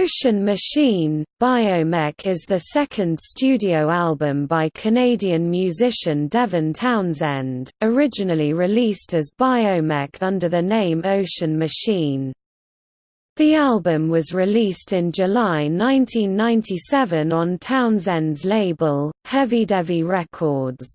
Ocean Machine, Biomech is the second studio album by Canadian musician Devin Townsend, originally released as Biomech under the name Ocean Machine. The album was released in July 1997 on Townsend's label, HevyDevy Records.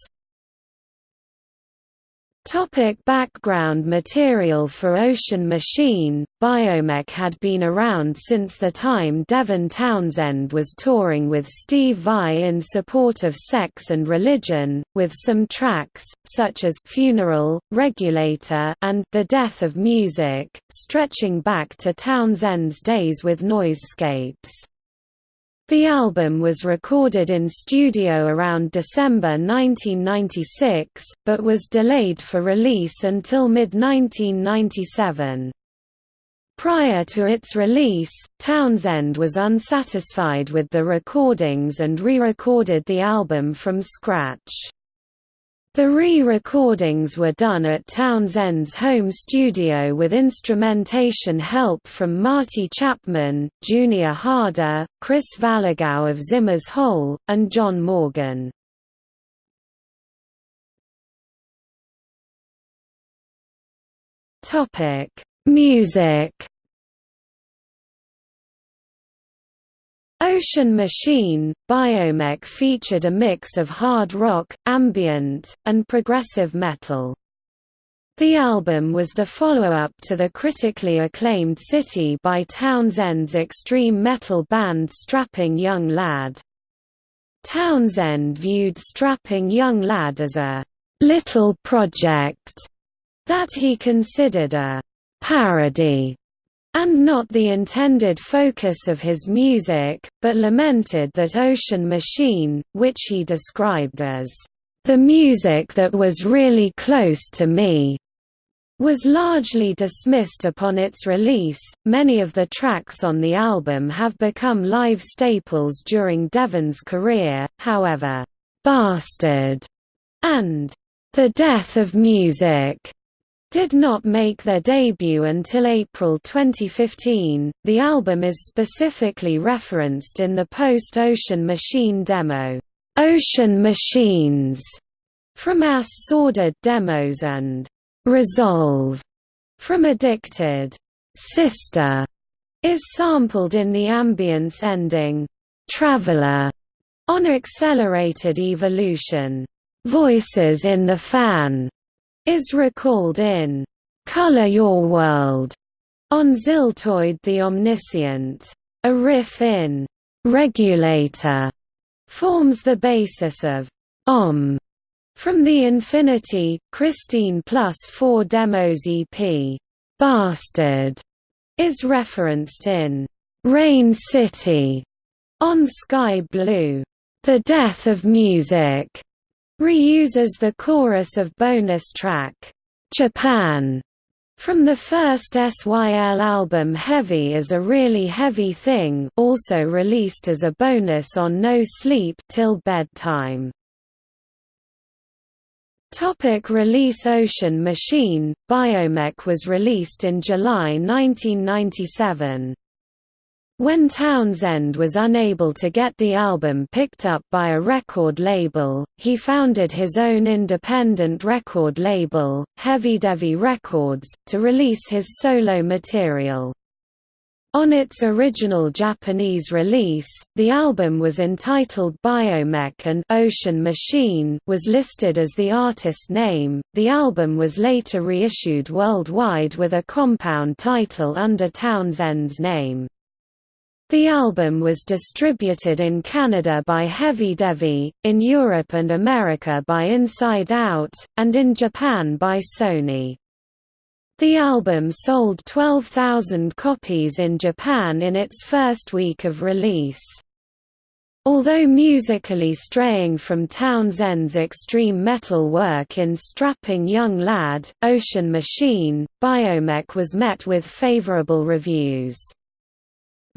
Topic background material For Ocean Machine, Biomech had been around since the time Devin Townsend was touring with Steve Vai in support of sex and religion, with some tracks, such as Funeral, Regulator and The Death of Music, stretching back to Townsend's days with Noisescapes. The album was recorded in studio around December 1996, but was delayed for release until mid-1997. Prior to its release, Townsend was unsatisfied with the recordings and re-recorded the album from scratch. The re-recordings were done at Townsend's home studio with instrumentation help from Marty Chapman, Junior Harder, Chris Valagao of Zimmer's Hole, and John Morgan. Music Ocean Machine, Biomech featured a mix of hard rock, ambient, and progressive metal. The album was the follow-up to the critically acclaimed City by Townsend's extreme metal band Strapping Young Lad. Townsend viewed Strapping Young Lad as a «little project» that he considered a «parody» and not the intended focus of his music, but lamented that Ocean Machine, which he described as, "...the music that was really close to me." was largely dismissed upon its release. Many of the tracks on the album have become live staples during Devin's career, however, Bastard and The Death of Music did not make their debut until April 2015. The album is specifically referenced in the post Ocean Machine demo, Ocean Machines, from Ass-Sordid Demos and Resolve from Addicted. Sister is sampled in the ambience ending, Traveler, on Accelerated Evolution. Voices in the Fan is recalled in Color Your World on Ziltoid the Omniscient. A riff in Regulator forms the basis of Om from the Infinity, Christeen Plus 4 Demos EP. Bastard is referenced in Rain City on Sky Blue. The Death of Music Reuses the chorus of bonus track, "'Japan' from the first SYL album Heavy is a Really Heavy Thing also released as a bonus on No Sleep Till Bedtime. Topic release Ocean Machine, Biomech was released in July 1997. When Townsend was unable to get the album picked up by a record label, he founded his own independent record label, Heavy Records, to release his solo material. On its original Japanese release, the album was entitled Biomech and Ocean Machine was listed as the artist name. The album was later reissued worldwide with a compound title under Townsend's name. The album was distributed in Canada by HevyDevy, in Europe and America by Inside Out, and in Japan by Sony. The album sold 12,000 copies in Japan in its first week of release. Although musically straying from Townsend's extreme metal work in Strapping Young Lad, Ocean Machine, Biomech was met with favorable reviews.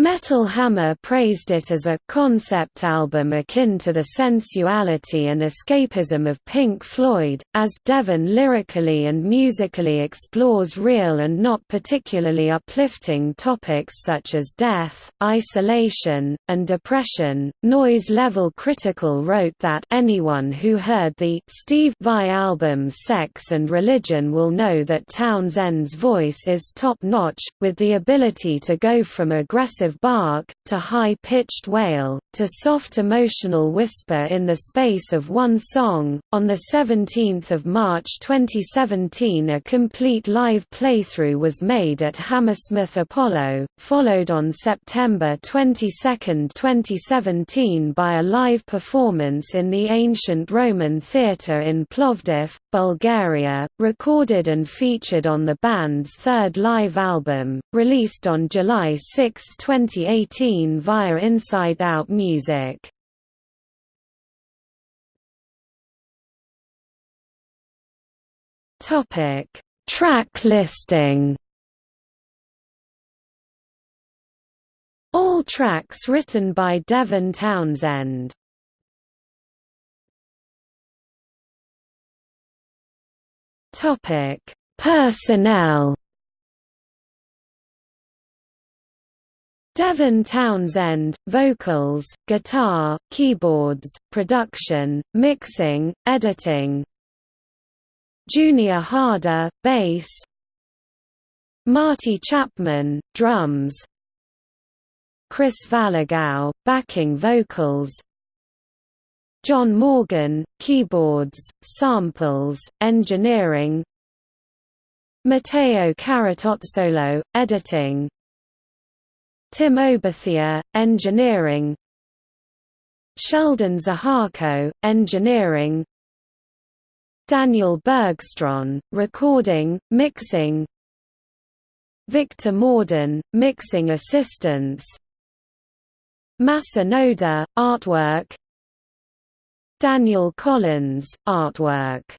Metal Hammer praised it as a «concept album akin to the sensuality and escapism of Pink Floyd», as Devin lyrically and musically explores real and not particularly uplifting topics such as death, isolation, and depression. Noise Level Critical wrote that anyone who heard the Steve Vai album Sex and Religion will know that Townsend's voice is top-notch, with the ability to go from aggressive bark, to high-pitched wail, to soft emotional whisper in the space of one song. On 17 March 2017 a complete live playthrough was made at Hammersmith Apollo, followed on September 22, 2017 by a live performance in the ancient Roman theatre in Plovdiv, Bulgaria, recorded and featured on the band's third live album, released on July 6, 2017. 2018 via Inside Out Music. Topic: Track listing. All tracks written by Devin Townsend. Topic: Personnel. Devin Townsend, vocals, guitar, keyboards, production, mixing, editing. Junior Harder, bass. Marty Chapman, drums. Chris Valagao, backing vocals. John Morgan, keyboards, samples, engineering. Matteo Caratozzolo, editing Tim Oberthier, Engineering. Sheldon Zaharko, Engineering. Daniel Bergstrom, Recording, Mixing. Victor Morden, Mixing Assistance Masa Noda, Artwork. Daniel Collins, Artwork